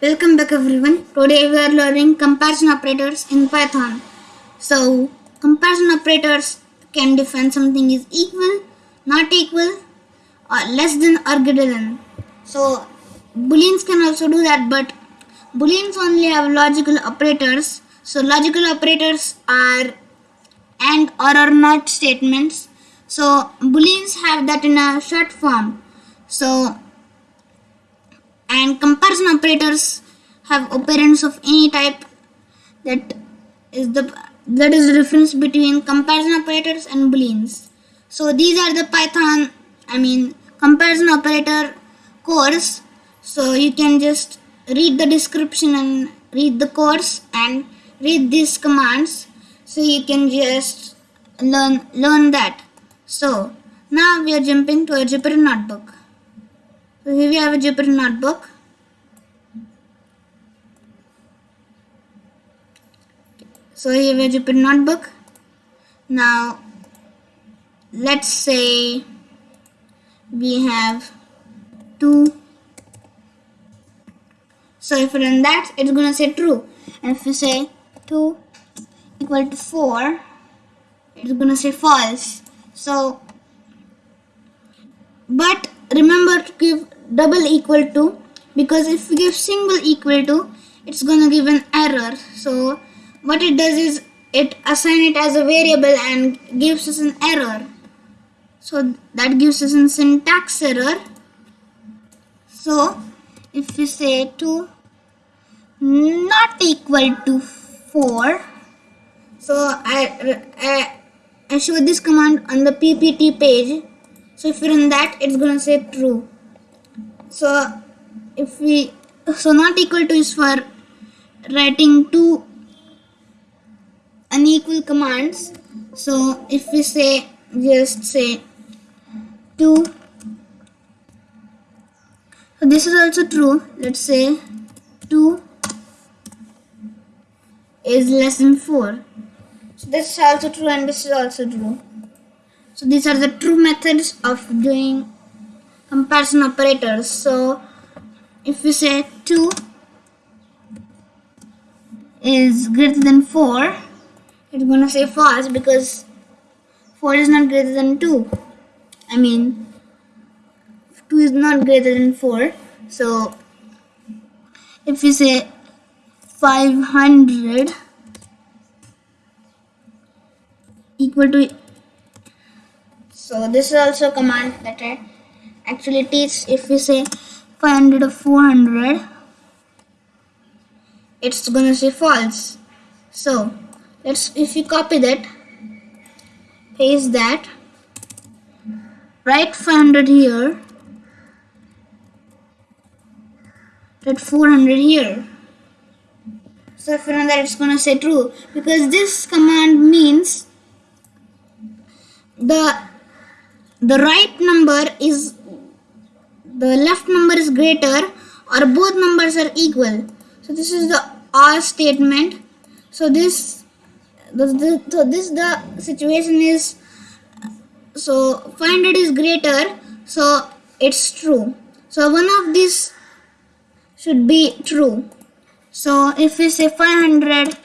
Welcome back everyone. Today we are learning comparison operators in Python. So comparison operators can define something is equal, not equal, or less than or greater than. So booleans can also do that but booleans only have logical operators. So logical operators are and or or not statements. So booleans have that in a short form. So and comparison operators have operands of any type that is the that is the difference between comparison operators and booleans. So these are the python i mean comparison operator course. So you can just read the description and read the course and read these commands. So you can just learn learn that. So now we are jumping to a jupyter notebook so here we have a Jupyter notebook. So here we have a Jupyter notebook. Now let's say we have two. So if we run that, it's gonna say true. And if we say two equal to four, it's gonna say false. So but remember to give double equal to because if we give single equal to it's gonna give an error. So what it does is it assign it as a variable and gives us an error. So that gives us a syntax error. So if we say to not equal to 4 so I, I, I show this command on the ppt page so if we run that it's gonna say true. So if we so not equal to is for writing two unequal commands. So if we say just say 2 so this is also true. Let's say 2 is less than 4 so this is also true and this is also true so these are the true methods of doing comparison operators. So if we say 2 is greater than 4 it's gonna say false because 4 is not greater than 2 I mean 2 is not greater than 4 so if we say 500 equal to so this is also a command that I actually teach if we say 500 or 400 it's gonna say false. So let's if you copy that paste that write 500 here write 400 here. So if you know that it's gonna say true because this command means the the right number is the left number is greater or both numbers are equal. So this is the or statement. So this the, the, so this the situation is so 500 is greater so it's true. So one of these should be true. So if we say 500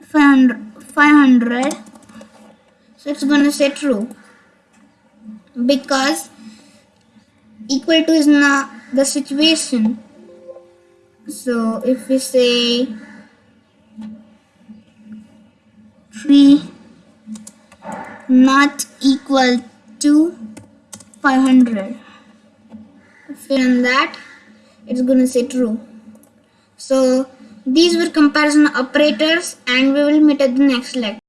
500 500 so it's to say true because equal to is not the situation. So if we say 3 not equal to 500 if we run that it's gonna say true. So these were comparison operators and we will meet at the next lecture